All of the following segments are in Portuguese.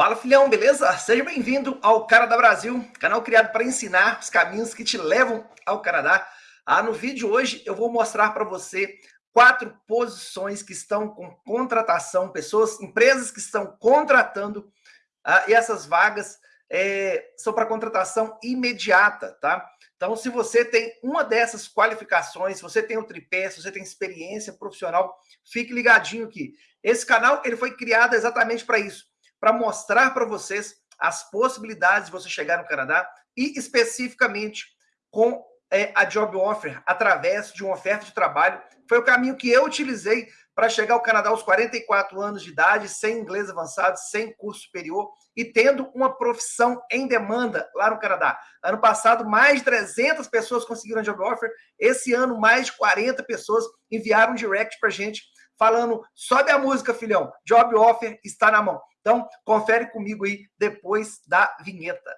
Fala filhão, beleza? Seja bem-vindo ao Canadá Brasil, canal criado para ensinar os caminhos que te levam ao Canadá. Ah, no vídeo hoje eu vou mostrar para você quatro posições que estão com contratação, pessoas, empresas que estão contratando ah, e essas vagas é, são para contratação imediata, tá? Então, se você tem uma dessas qualificações, se você tem o tripé, se você tem experiência profissional, fique ligadinho aqui. Esse canal ele foi criado exatamente para isso para mostrar para vocês as possibilidades de você chegar no Canadá e especificamente com é, a Job Offer, através de uma oferta de trabalho. Foi o caminho que eu utilizei para chegar ao Canadá aos 44 anos de idade, sem inglês avançado, sem curso superior e tendo uma profissão em demanda lá no Canadá. Ano passado, mais de 300 pessoas conseguiram a Job Offer. Esse ano, mais de 40 pessoas enviaram um direct para gente falando, sobe a música, filhão, Job Offer está na mão. Então, confere comigo aí depois da vinheta.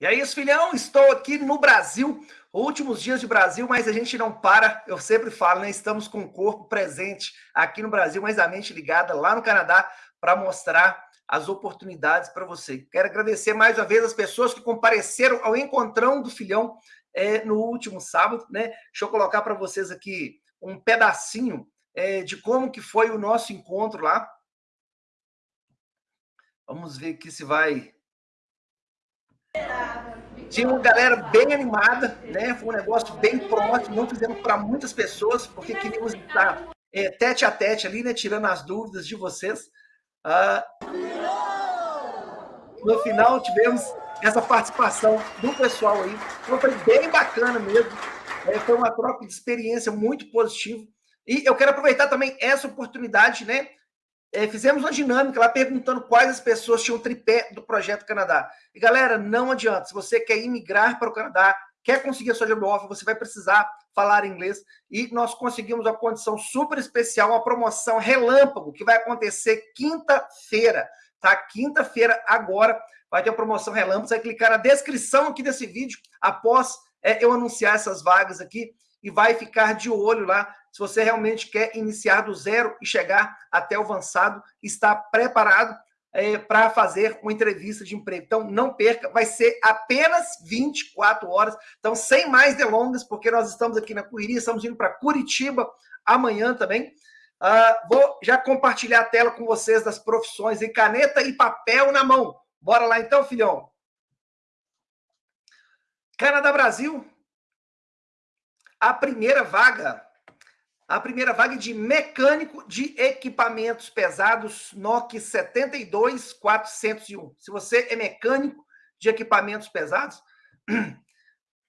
E é isso, filhão. Estou aqui no Brasil, últimos dias de Brasil, mas a gente não para. Eu sempre falo, né? Estamos com o corpo presente aqui no Brasil, mas a mente ligada lá no Canadá para mostrar as oportunidades para você. Quero agradecer mais uma vez as pessoas que compareceram ao encontrão do filhão é, no último sábado, né? Deixa eu colocar para vocês aqui um pedacinho é, de como que foi o nosso encontro lá. Vamos ver aqui se vai... Tinha uma galera bem animada, né? Foi um negócio bem próximo, não fizemos para muitas pessoas, porque queríamos estar é, tete a tete ali, né? Tirando as dúvidas de vocês. Ah, no final tivemos essa participação do pessoal aí. Então foi bem bacana mesmo. É, foi uma troca de experiência muito positiva. E eu quero aproveitar também essa oportunidade, né? É, fizemos uma dinâmica lá perguntando quais as pessoas tinham tripé do Projeto Canadá. E galera, não adianta. Se você quer imigrar para o Canadá, quer conseguir a sua job offer, você vai precisar falar inglês. E nós conseguimos uma condição super especial, uma promoção relâmpago, que vai acontecer quinta-feira tá? Quinta-feira, agora, vai ter a promoção Relâmpago. Você vai clicar na descrição aqui desse vídeo, após é, eu anunciar essas vagas aqui, e vai ficar de olho lá, se você realmente quer iniciar do zero e chegar até o avançado, está preparado é, para fazer uma entrevista de emprego. Então, não perca, vai ser apenas 24 horas. Então, sem mais delongas, porque nós estamos aqui na correria, estamos indo para Curitiba amanhã também. Uh, vou já compartilhar a tela com vocês das profissões em caneta e papel na mão. Bora lá então, filhão. Canadá Brasil. A primeira vaga. A primeira vaga de mecânico de equipamentos pesados NOC 72401. Se você é mecânico de equipamentos pesados,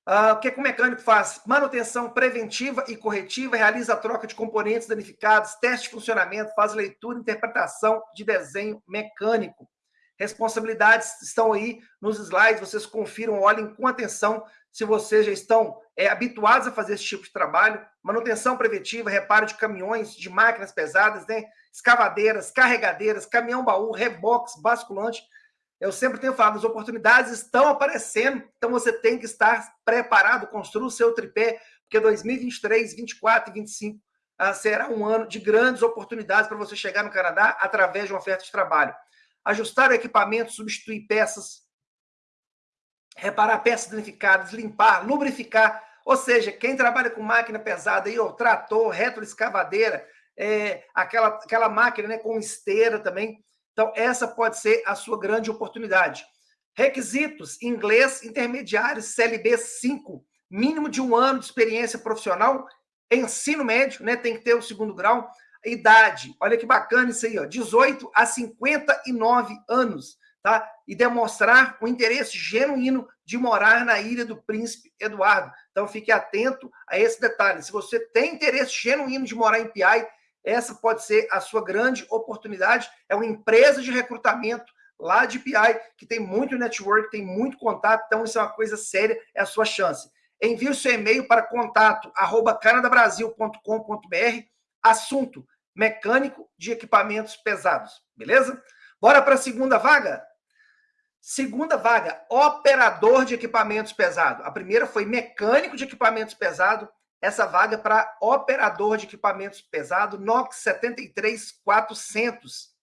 Uh, o que, que o mecânico faz? Manutenção preventiva e corretiva, realiza a troca de componentes danificados, teste de funcionamento, faz leitura e interpretação de desenho mecânico. Responsabilidades estão aí nos slides, vocês confiram, olhem com atenção se vocês já estão é, habituados a fazer esse tipo de trabalho. Manutenção preventiva, reparo de caminhões, de máquinas pesadas, né? escavadeiras, carregadeiras, caminhão-baú, reboques, basculante, eu sempre tenho falado, as oportunidades estão aparecendo, então você tem que estar preparado, construa o seu tripé, porque 2023, 24 e 25 ah, será um ano de grandes oportunidades para você chegar no Canadá através de uma oferta de trabalho. Ajustar o equipamento, substituir peças, reparar peças danificadas, limpar, lubrificar, ou seja, quem trabalha com máquina pesada, aí, ó, trator, retroescavadeira, é, aquela, aquela máquina né, com esteira também, então, essa pode ser a sua grande oportunidade. Requisitos: inglês intermediário, CLB 5, mínimo de um ano de experiência profissional, ensino médio, né? Tem que ter o segundo grau. Idade, olha que bacana isso aí, ó, 18 a 59 anos, tá? E demonstrar o interesse genuíno de morar na Ilha do Príncipe Eduardo. Então, fique atento a esse detalhe. Se você tem interesse genuíno de morar em PI, essa pode ser a sua grande oportunidade. É uma empresa de recrutamento lá de PI, que tem muito network, tem muito contato, então isso é uma coisa séria, é a sua chance. Envie o seu e-mail para contato arroba canadabrasil.com.br, assunto mecânico de equipamentos pesados, beleza? Bora para a segunda vaga? Segunda vaga, operador de equipamentos pesados. A primeira foi mecânico de equipamentos pesados. Essa vaga para operador de equipamentos pesados, NOx 73400.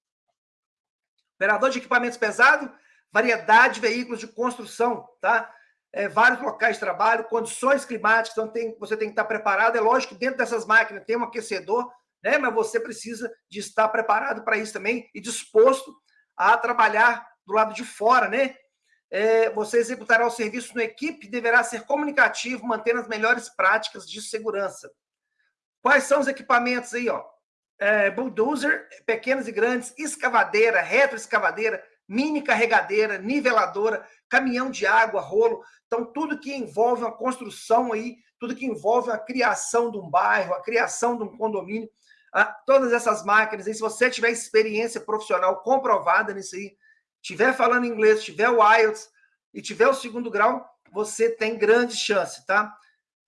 Operador de equipamentos pesados, variedade de veículos de construção, tá? É, vários locais de trabalho, condições climáticas, então tem, você tem que estar preparado. É lógico que dentro dessas máquinas tem um aquecedor, né? Mas você precisa de estar preparado para isso também e disposto a trabalhar do lado de fora, né? É, você executará o serviço no equipe, deverá ser comunicativo, mantendo as melhores práticas de segurança. Quais são os equipamentos aí, ó? É, bulldozer, pequenas e grandes, escavadeira, retroescavadeira, mini carregadeira, niveladora, caminhão de água, rolo. Então, tudo que envolve uma construção aí, tudo que envolve a criação de um bairro, a criação de um condomínio, a, todas essas máquinas, aí, se você tiver experiência profissional comprovada nisso aí, tiver falando inglês, tiver o IELTS e tiver o segundo grau, você tem grande chance, tá?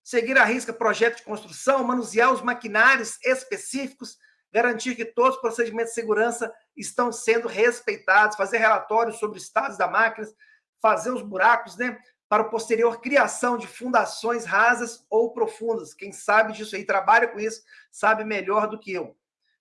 Seguir a risca projeto de construção, manusear os maquinários específicos, garantir que todos os procedimentos de segurança estão sendo respeitados, fazer relatórios sobre o estado da máquina, fazer os buracos, né? Para posterior criação de fundações rasas ou profundas. Quem sabe disso aí, trabalha com isso, sabe melhor do que eu.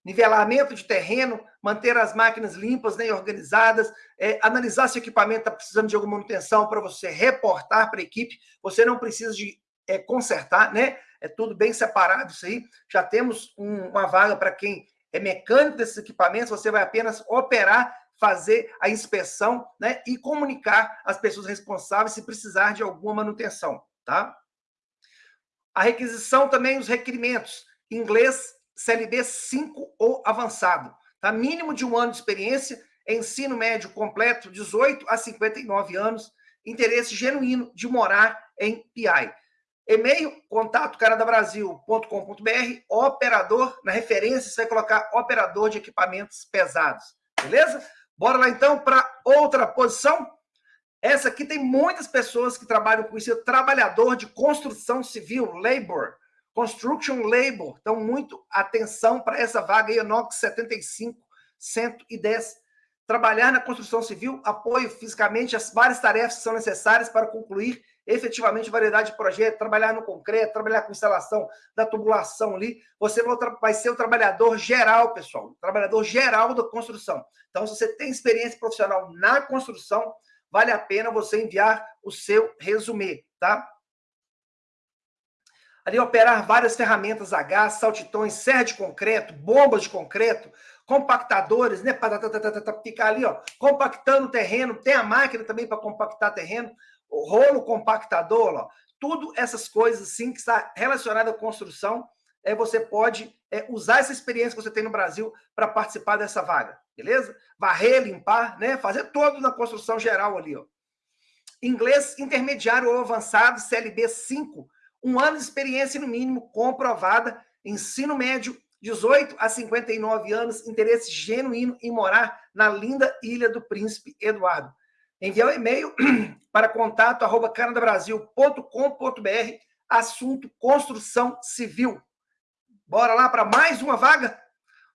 Nivelamento de terreno, manter as máquinas limpas né, organizadas, é, analisar se o equipamento está precisando de alguma manutenção para você reportar para a equipe. Você não precisa de é, consertar, né? É tudo bem separado isso aí. Já temos um, uma vaga para quem é mecânico desses equipamentos, você vai apenas operar, fazer a inspeção né, e comunicar as pessoas responsáveis se precisar de alguma manutenção. Tá? A requisição também, os requerimentos. Inglês CLB 5 ou avançado. Tá? Mínimo de um ano de experiência, ensino médio completo, 18 a 59 anos, interesse genuíno de morar em PI. E-mail, contato canadabrasil.com.br, operador, na referência você vai colocar operador de equipamentos pesados, beleza? Bora lá então para outra posição. Essa aqui tem muitas pessoas que trabalham com isso, trabalhador de construção civil, labor, construction labor. Então, muito atenção para essa vaga aí, NOx 75 110. Trabalhar na construção civil, apoio fisicamente as várias tarefas que são necessárias para concluir efetivamente variedade de projetos, trabalhar no concreto, trabalhar com instalação da tubulação ali. Você vai ser o trabalhador geral, pessoal, trabalhador geral da construção. Então, se você tem experiência profissional na construção, vale a pena você enviar o seu resumê, tá? Ali operar várias ferramentas a gás, saltitões, serra de concreto, bombas de concreto, compactadores, né, para ficar ali, ó, compactando o terreno, tem a máquina também para compactar terreno, o rolo compactador, ó, tudo essas coisas assim que está relacionada à construção, é, você pode é, usar essa experiência que você tem no Brasil para participar dessa vaga, beleza? Varrer, limpar, né? Fazer todo na construção geral ali, ó. Inglês intermediário ou avançado, CLB 5, um ano de experiência no mínimo comprovada, ensino médio, 18 a 59 anos, interesse genuíno em morar na linda Ilha do Príncipe Eduardo enviar um e-mail para contato arroba canadabrasil.com.br, assunto construção civil. Bora lá para mais uma vaga?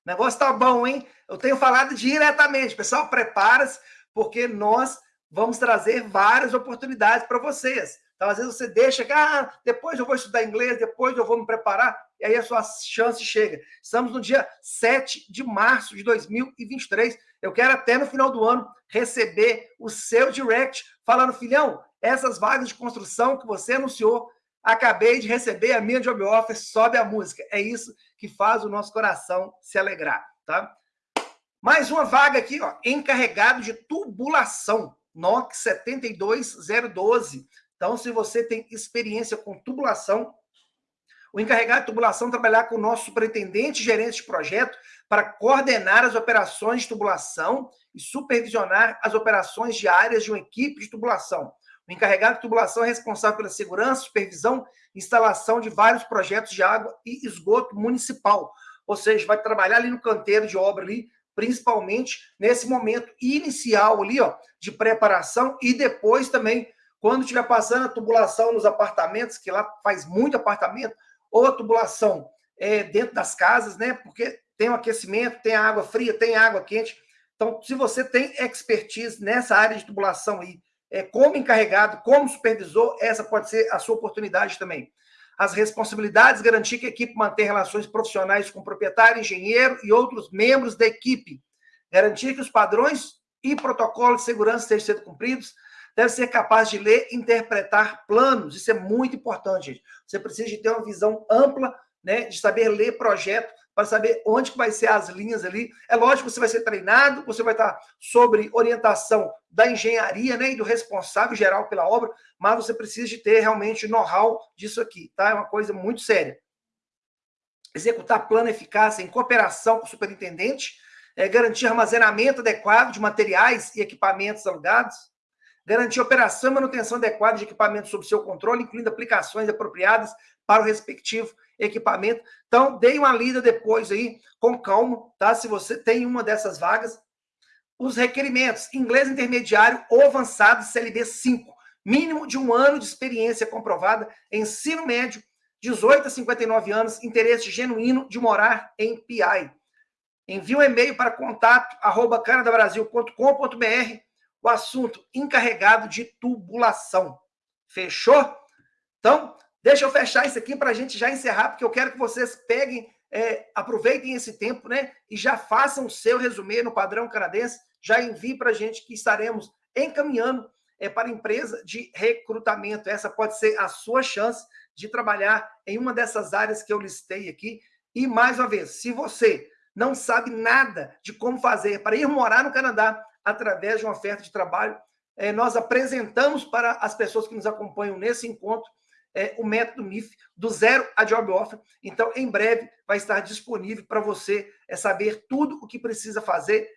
O negócio tá bom, hein? Eu tenho falado diretamente. Pessoal, prepara-se, porque nós vamos trazer várias oportunidades para vocês. Então, às vezes você deixa ah, depois eu vou estudar inglês, depois eu vou me preparar, e aí a sua chance chega. Estamos no dia 7 de março de 2023. Eu quero até no final do ano receber o seu direct falando, filhão, essas vagas de construção que você anunciou, acabei de receber a minha job offer, sobe a música. É isso que faz o nosso coração se alegrar, tá? Mais uma vaga aqui, ó, encarregado de tubulação, NOC 72012. Então, se você tem experiência com tubulação, o encarregado de tubulação trabalhar com o nosso superintendente gerente de projeto para coordenar as operações de tubulação e supervisionar as operações diárias de uma equipe de tubulação. O encarregado de tubulação é responsável pela segurança, supervisão e instalação de vários projetos de água e esgoto municipal. Ou seja, vai trabalhar ali no canteiro de obra ali, principalmente nesse momento inicial ali, ó, de preparação e depois também quando estiver passando a tubulação nos apartamentos, que lá faz muito apartamento, ou a tubulação é, dentro das casas, né? Porque tem o aquecimento, tem a água fria, tem a água quente. Então, se você tem expertise nessa área de tubulação aí, é, como encarregado, como supervisor, essa pode ser a sua oportunidade também. As responsabilidades, garantir que a equipe mantém relações profissionais com o proprietário, engenheiro e outros membros da equipe. Garantir que os padrões e protocolos de segurança estejam sendo cumpridos. Deve ser capaz de ler interpretar planos. Isso é muito importante, gente. Você precisa de ter uma visão ampla, né, de saber ler projeto, para saber onde que vai ser as linhas ali. É lógico que você vai ser treinado, você vai estar sobre orientação da engenharia, né, e do responsável geral pela obra, mas você precisa de ter realmente know-how disso aqui, tá? É uma coisa muito séria. Executar plano eficaz em cooperação com o superintendente, é, garantir armazenamento adequado de materiais e equipamentos alugados, garantir operação e manutenção adequada de equipamentos sob seu controle, incluindo aplicações apropriadas para o respectivo equipamento. Então, dei uma lida depois aí, com calma, tá? Se você tem uma dessas vagas. Os requerimentos, inglês intermediário ou avançado CLB 5, mínimo de um ano de experiência comprovada, ensino médio, 18 a 59 anos, interesse genuíno de morar em PI. Envie um e-mail para contato arroba canadabrasil.com.br o assunto encarregado de tubulação. Fechou? Então, deixa eu fechar isso aqui para a gente já encerrar, porque eu quero que vocês peguem, é, aproveitem esse tempo, né? E já façam o seu resumê no padrão canadense, já envie para a gente que estaremos encaminhando é, para empresa de recrutamento. Essa pode ser a sua chance de trabalhar em uma dessas áreas que eu listei aqui. E, mais uma vez, se você não sabe nada de como fazer para ir morar no Canadá, através de uma oferta de trabalho. É, nós apresentamos para as pessoas que nos acompanham nesse encontro é, o método MIF, do zero a job offer. Então, em breve, vai estar disponível para você é, saber tudo o que precisa fazer,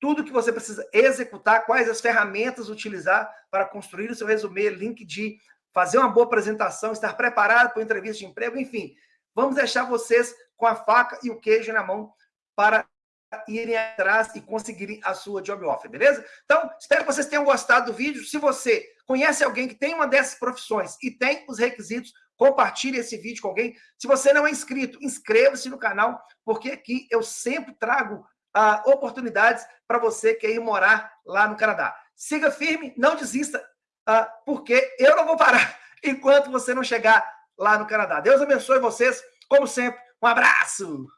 tudo o que você precisa executar, quais as ferramentas utilizar para construir o seu resumê, link de fazer uma boa apresentação, estar preparado para entrevista de emprego, enfim. Vamos deixar vocês com a faca e o queijo na mão para irem atrás e conseguirem a sua job offer, beleza? Então, espero que vocês tenham gostado do vídeo. Se você conhece alguém que tem uma dessas profissões e tem os requisitos, compartilhe esse vídeo com alguém. Se você não é inscrito, inscreva-se no canal, porque aqui eu sempre trago uh, oportunidades para você que ir morar lá no Canadá. Siga firme, não desista, uh, porque eu não vou parar enquanto você não chegar lá no Canadá. Deus abençoe vocês, como sempre. Um abraço!